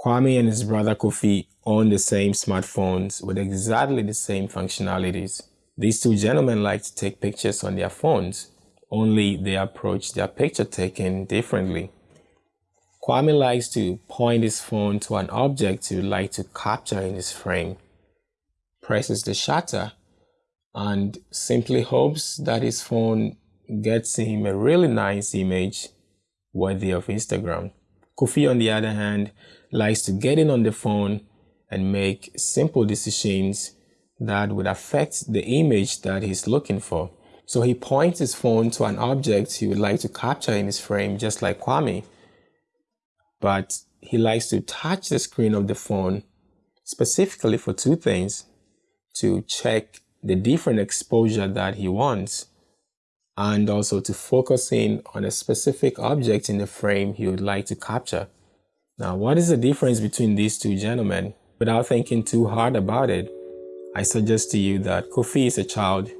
Kwame and his brother Kofi own the same smartphones with exactly the same functionalities. These two gentlemen like to take pictures on their phones, only they approach their picture taking differently. Kwame likes to point his phone to an object he would like to capture in his frame, presses the shutter, and simply hopes that his phone gets him a really nice image worthy of Instagram. Kofi, on the other hand, likes to get in on the phone and make simple decisions that would affect the image that he's looking for. So he points his phone to an object he would like to capture in his frame, just like Kwame. But he likes to touch the screen of the phone specifically for two things, to check the different exposure that he wants and also to focus in on a specific object in the frame he would like to capture. Now, what is the difference between these two gentlemen? Without thinking too hard about it, I suggest to you that Kofi is a child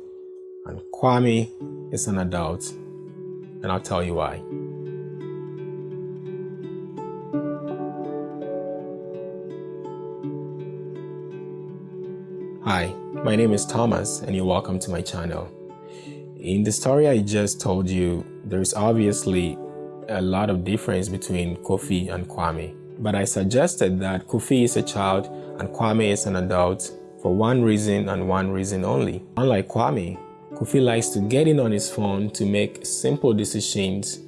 and Kwame is an adult, and I'll tell you why. Hi, my name is Thomas and you're welcome to my channel. In the story I just told you, there's obviously a lot of difference between Kofi and Kwame. But I suggested that Kofi is a child and Kwame is an adult for one reason and one reason only. Unlike Kwame, Kofi likes to get in on his phone to make simple decisions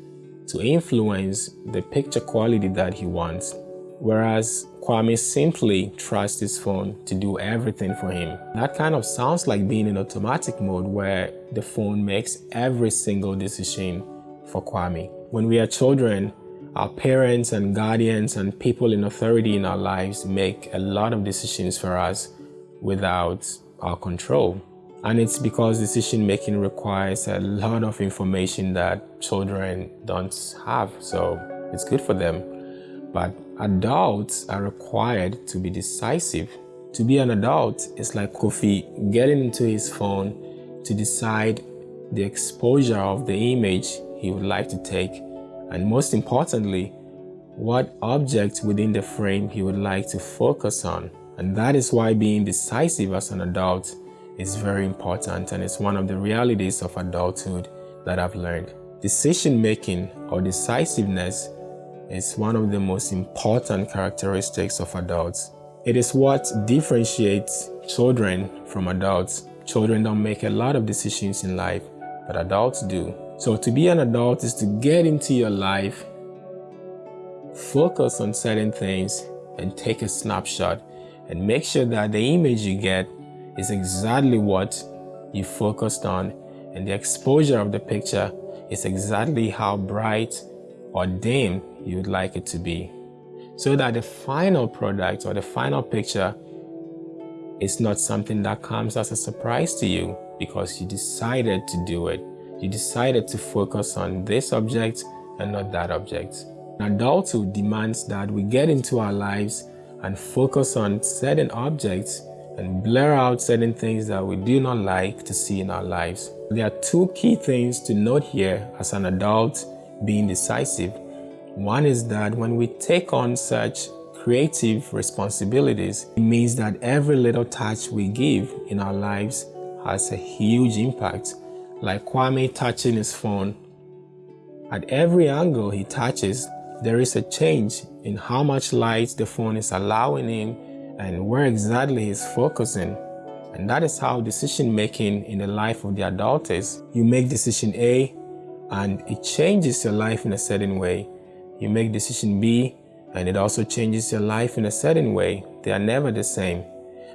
to influence the picture quality that he wants, whereas Kwame simply trusts his phone to do everything for him. That kind of sounds like being in automatic mode where the phone makes every single decision for Kwame. When we are children, our parents and guardians and people in authority in our lives make a lot of decisions for us without our control. And it's because decision making requires a lot of information that children don't have, so it's good for them. But adults are required to be decisive. To be an adult is like Kofi getting into his phone to decide the exposure of the image he would like to take, and most importantly, what object within the frame he would like to focus on. And that is why being decisive as an adult is very important and it's one of the realities of adulthood that I've learned. Decision making or decisiveness is one of the most important characteristics of adults. It is what differentiates children from adults. Children don't make a lot of decisions in life, but adults do. So to be an adult is to get into your life, focus on certain things and take a snapshot and make sure that the image you get is exactly what you focused on and the exposure of the picture is exactly how bright or dim you'd like it to be. So that the final product or the final picture is not something that comes as a surprise to you because you decided to do it you decided to focus on this object and not that object. Adulthood demands that we get into our lives and focus on certain objects and blur out certain things that we do not like to see in our lives. There are two key things to note here as an adult being decisive. One is that when we take on such creative responsibilities, it means that every little touch we give in our lives has a huge impact like Kwame touching his phone. At every angle he touches, there is a change in how much light the phone is allowing him and where exactly he's focusing. And that is how decision making in the life of the adult is. You make decision A and it changes your life in a certain way. You make decision B and it also changes your life in a certain way. They are never the same.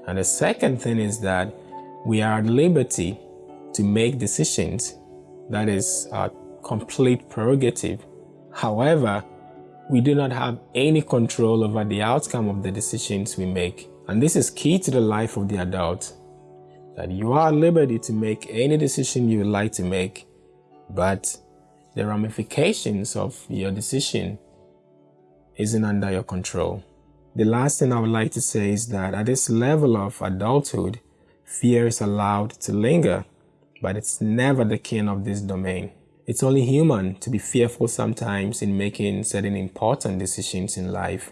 And the second thing is that we are at liberty to make decisions. That is a complete prerogative. However, we do not have any control over the outcome of the decisions we make. And this is key to the life of the adult, that you are at liberty to make any decision you would like to make, but the ramifications of your decision isn't under your control. The last thing I would like to say is that at this level of adulthood, fear is allowed to linger but it's never the king of this domain. It's only human to be fearful sometimes in making certain important decisions in life.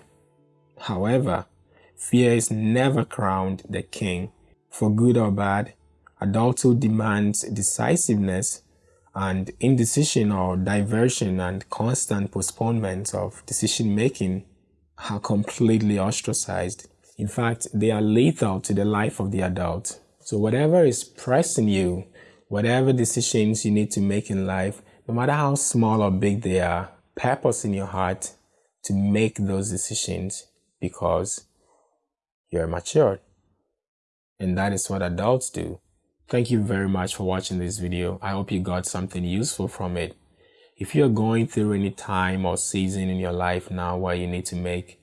However, fear is never crowned the king. For good or bad, adulthood demands decisiveness and indecision or diversion and constant postponement of decision making are completely ostracized. In fact, they are lethal to the life of the adult. So whatever is pressing you, whatever decisions you need to make in life, no matter how small or big they are, purpose in your heart to make those decisions because you're matured. And that is what adults do. Thank you very much for watching this video. I hope you got something useful from it. If you're going through any time or season in your life now where you need to make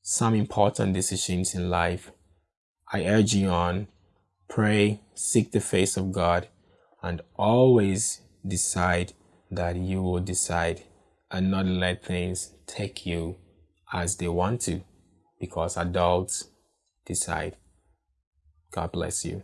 some important decisions in life, I urge you on, pray, seek the face of God, and always decide that you will decide and not let things take you as they want to because adults decide. God bless you.